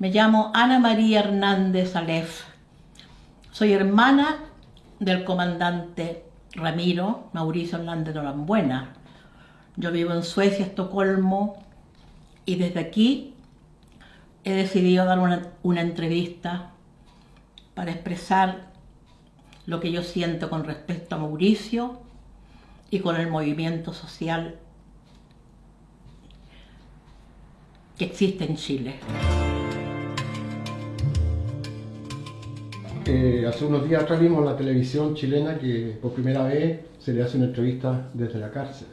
Me llamo Ana María Hernández Alef. Soy hermana del comandante Ramiro Mauricio Hernández Norambuena. Yo vivo en Suecia, Estocolmo, y desde aquí he decidido dar una, una entrevista para expresar lo que yo siento con respecto a Mauricio y con el movimiento social que existe en Chile. Hace unos días atrás vimos en la televisión chilena que por primera vez se le hace una entrevista desde la cárcel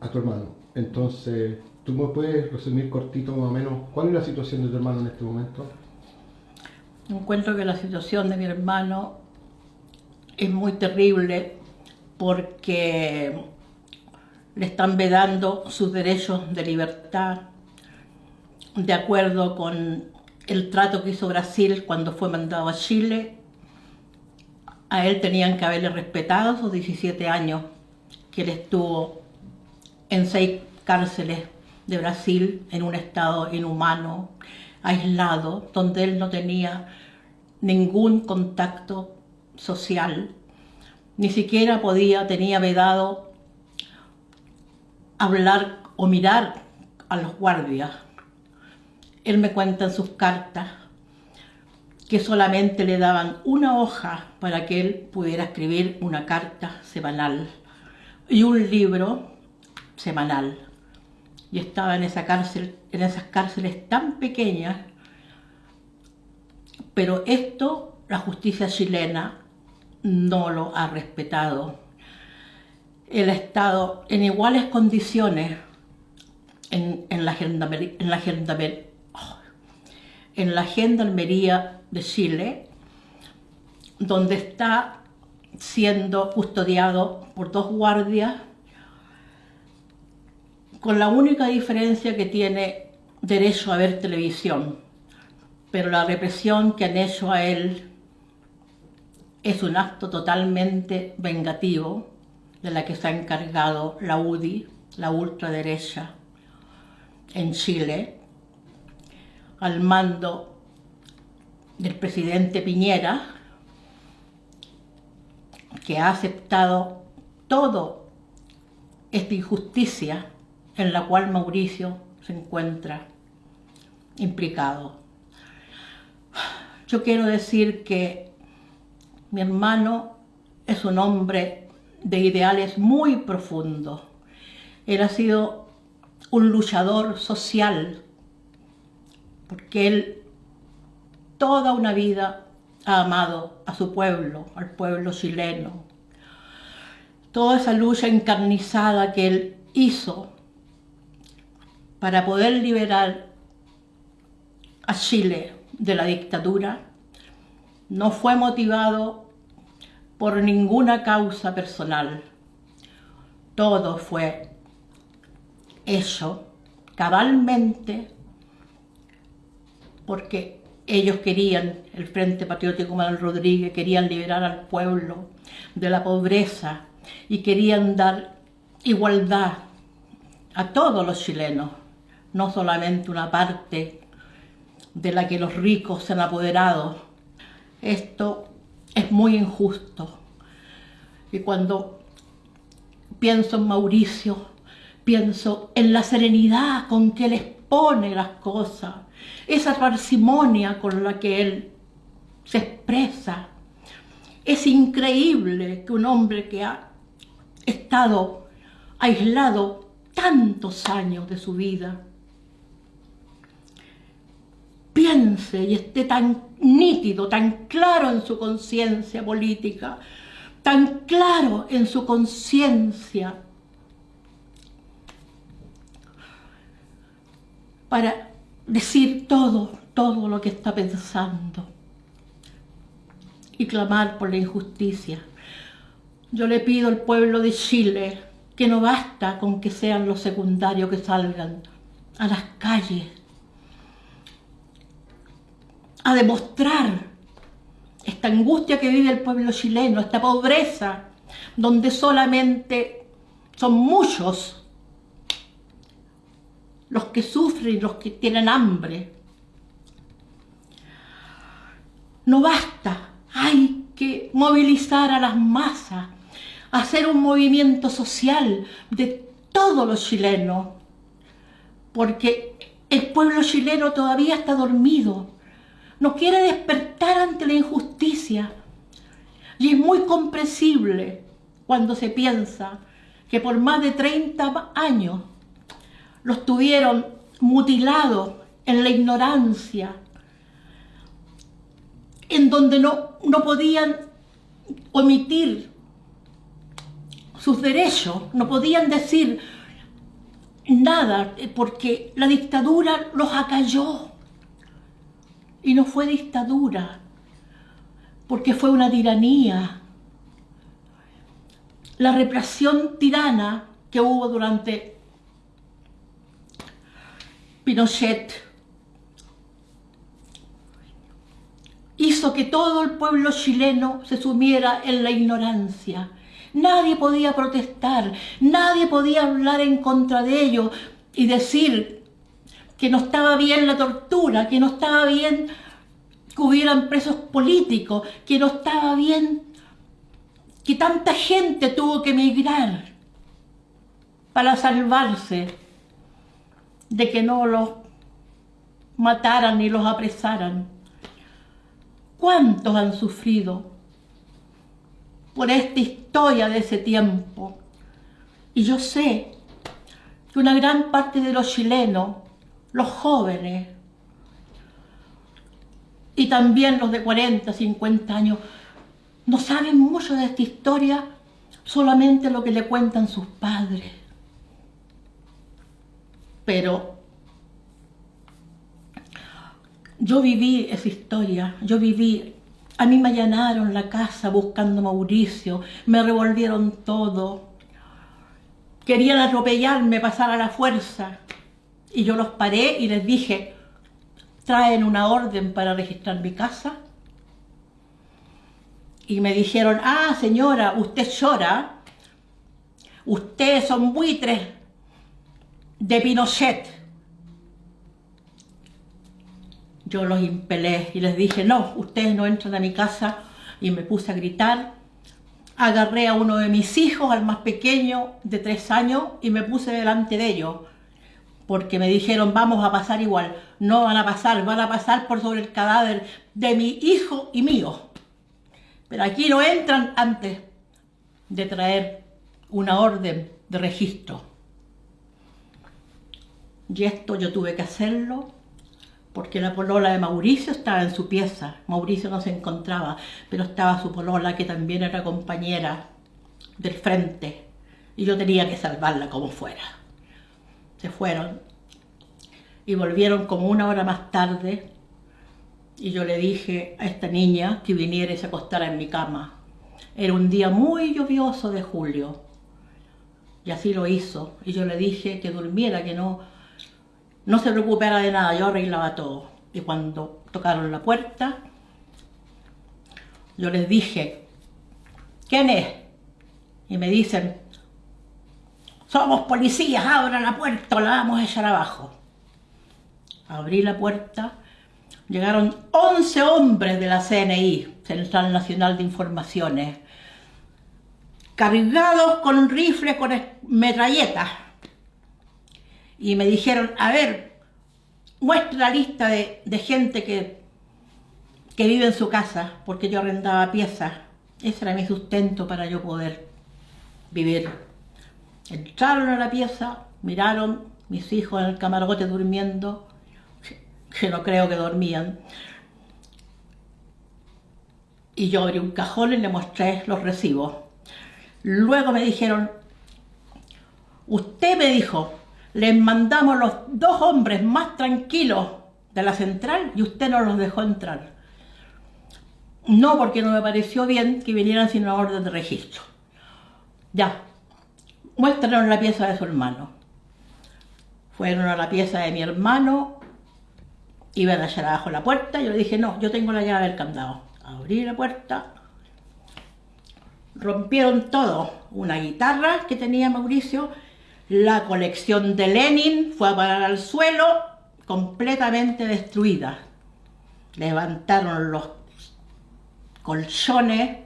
a tu hermano. Entonces, ¿tú me puedes resumir cortito más o menos cuál es la situación de tu hermano en este momento? Encuentro que la situación de mi hermano es muy terrible porque le están vedando sus derechos de libertad de acuerdo con el trato que hizo Brasil cuando fue mandado a Chile. A él tenían que haberle respetado sus 17 años que él estuvo en seis cárceles de Brasil en un estado inhumano, aislado, donde él no tenía ningún contacto social, ni siquiera podía, tenía vedado hablar o mirar a los guardias. Él me cuenta en sus cartas que solamente le daban una hoja para que él pudiera escribir una carta semanal y un libro semanal. Y estaba en esa cárcel, en esas cárceles tan pequeñas, pero esto la justicia chilena no lo ha respetado. Él ha estado en iguales condiciones en, la, gendarmería, en, la, en la gendarmería de Chile, donde está siendo custodiado por dos guardias, con la única diferencia que tiene derecho a ver televisión, pero la represión que han hecho a él es un acto totalmente vengativo de la que se ha encargado la UDI, la ultraderecha, en Chile, al mando del presidente Piñera, que ha aceptado toda esta injusticia en la cual Mauricio se encuentra implicado. Yo quiero decir que mi hermano es un hombre de ideales muy profundos. Él ha sido un luchador social, porque él toda una vida ha amado a su pueblo, al pueblo chileno. Toda esa lucha encarnizada que él hizo para poder liberar a Chile de la dictadura, no fue motivado por ninguna causa personal. Todo fue hecho cabalmente porque ellos querían, el Frente Patriótico Manuel Rodríguez, querían liberar al pueblo de la pobreza y querían dar igualdad a todos los chilenos, no solamente una parte de la que los ricos se han apoderado. Esto es muy injusto. Y cuando pienso en Mauricio, pienso en la serenidad con que él expone las cosas, esa parsimonia con la que él se expresa. Es increíble que un hombre que ha estado aislado tantos años de su vida piense y esté tan nítido, tan claro en su conciencia política, tan claro en su conciencia para decir todo, todo lo que está pensando y clamar por la injusticia. Yo le pido al pueblo de Chile que no basta con que sean los secundarios que salgan a las calles a demostrar esta angustia que vive el pueblo chileno, esta pobreza, donde solamente son muchos los que sufren los que tienen hambre. no basta, hay que movilizar a las masas, hacer un movimiento social de todos los chilenos, porque el pueblo chileno todavía está dormido, no quiere despertar ante la injusticia. Y es muy comprensible cuando se piensa que por más de 30 años los tuvieron mutilados en la ignorancia, en donde no, no podían omitir sus derechos, no podían decir nada, porque la dictadura los acalló. Y no fue dictadura, porque fue una tiranía. La represión tirana que hubo durante Pinochet hizo que todo el pueblo chileno se sumiera en la ignorancia. Nadie podía protestar, nadie podía hablar en contra de ello y decir que no estaba bien la tortura, que no estaba bien que hubieran presos políticos, que no estaba bien que tanta gente tuvo que emigrar para salvarse de que no los mataran ni los apresaran. ¿Cuántos han sufrido por esta historia de ese tiempo? Y yo sé que una gran parte de los chilenos los jóvenes y también los de 40, 50 años, no saben mucho de esta historia, solamente lo que le cuentan sus padres. Pero yo viví esa historia, yo viví, a mí me allanaron la casa buscando a Mauricio, me revolvieron todo, querían atropellarme, pasar a la fuerza, y yo los paré y les dije, traen una orden para registrar mi casa. Y me dijeron, ah, señora, usted llora, ustedes son buitres de Pinochet. Yo los impelé y les dije, no, ustedes no entran a mi casa. Y me puse a gritar. Agarré a uno de mis hijos, al más pequeño, de tres años, y me puse delante de ellos porque me dijeron vamos a pasar igual. No van a pasar, van a pasar por sobre el cadáver de mi hijo y mío. Pero aquí no entran antes de traer una orden de registro. Y esto yo tuve que hacerlo porque la polola de Mauricio estaba en su pieza. Mauricio no se encontraba, pero estaba su polola que también era compañera del frente. Y yo tenía que salvarla como fuera se fueron y volvieron como una hora más tarde y yo le dije a esta niña que viniera y se acostara en mi cama. Era un día muy lluvioso de julio y así lo hizo y yo le dije que durmiera, que no, no se preocupara de nada, yo arreglaba todo. Y cuando tocaron la puerta, yo les dije, ¿quién es? Y me dicen, somos policías, abran la puerta o la vamos a echar abajo. Abrí la puerta, llegaron 11 hombres de la CNI, Central Nacional de Informaciones, cargados con rifles, con metralletas. Y me dijeron, a ver, muestra la lista de, gente que, que vive en su casa, porque yo arrendaba piezas. Ese era mi sustento para yo poder vivir Entraron a la pieza, miraron, mis hijos en el camarote durmiendo, que no creo que dormían. Y yo abrí un cajón y le mostré los recibos. Luego me dijeron, usted me dijo, les mandamos los dos hombres más tranquilos de la central y usted no los dejó entrar. No, porque no me pareció bien que vinieran sin una orden de registro. Ya, muéstranos la pieza de su hermano. Fueron a la pieza de mi hermano, iban a echar abajo la puerta, yo le dije, no, yo tengo la llave del candado. Abrí la puerta, rompieron todo, una guitarra que tenía Mauricio, la colección de Lenin fue a parar al suelo, completamente destruida. Levantaron los colchones,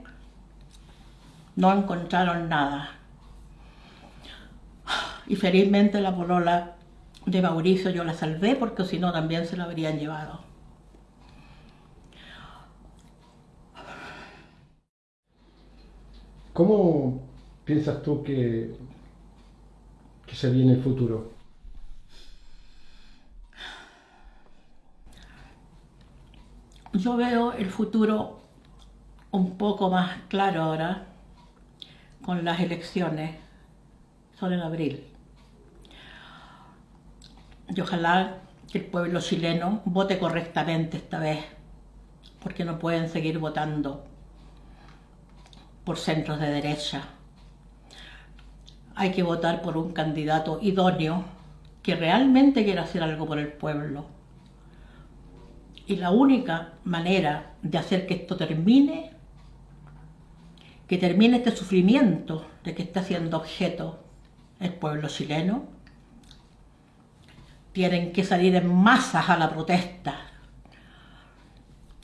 no encontraron nada. Y felizmente la polola de Mauricio yo la salvé porque si no también se la habrían llevado. ¿Cómo piensas tú que, que se viene el futuro? Yo veo el futuro un poco más claro ahora con las elecciones, son en abril. Y ojalá que el pueblo chileno vote correctamente esta vez, porque no pueden seguir votando por centros de derecha. Hay que votar por un candidato idóneo que realmente quiera hacer algo por el pueblo. Y la única manera de hacer que esto termine, que termine este sufrimiento de que está siendo objeto el pueblo chileno, tienen que salir en masas a la protesta.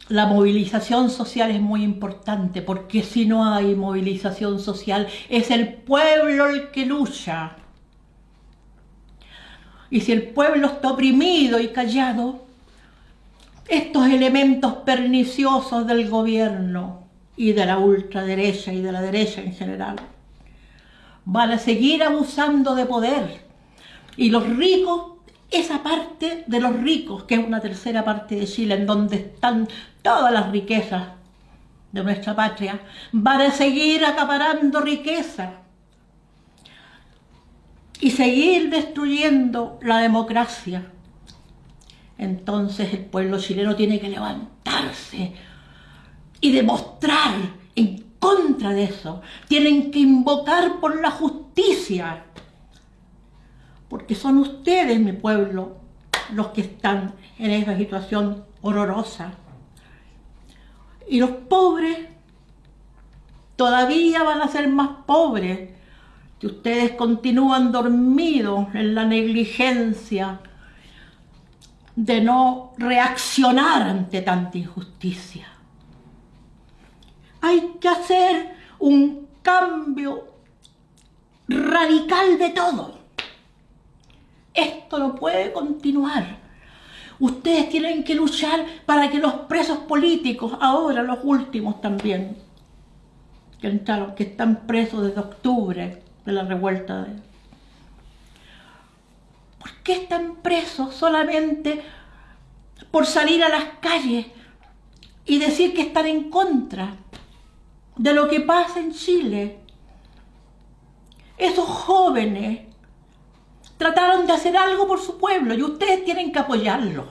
La movilización social es muy importante porque si no hay movilización social es el pueblo el que lucha. Y si el pueblo está oprimido y callado, estos elementos perniciosos del gobierno y de la ultraderecha y de la derecha en general van a seguir abusando de poder. Y los ricos esa parte de los ricos, que es una tercera parte de Chile, en donde están todas las riquezas de nuestra patria, van a seguir acaparando riqueza y seguir destruyendo la democracia. Entonces el pueblo chileno tiene que levantarse y demostrar en contra de eso. Tienen que invocar por la justicia porque son ustedes, mi pueblo, los que están en esa situación horrorosa. Y los pobres todavía van a ser más pobres si ustedes continúan dormidos en la negligencia de no reaccionar ante tanta injusticia. Hay que hacer un cambio radical de todo. Esto no puede continuar. Ustedes tienen que luchar para que los presos políticos, ahora los últimos también, que están presos desde octubre de la revuelta de... ¿Por qué están presos solamente por salir a las calles y decir que están en contra de lo que pasa en Chile? Esos jóvenes trataron de hacer algo por su pueblo y ustedes tienen que apoyarlo.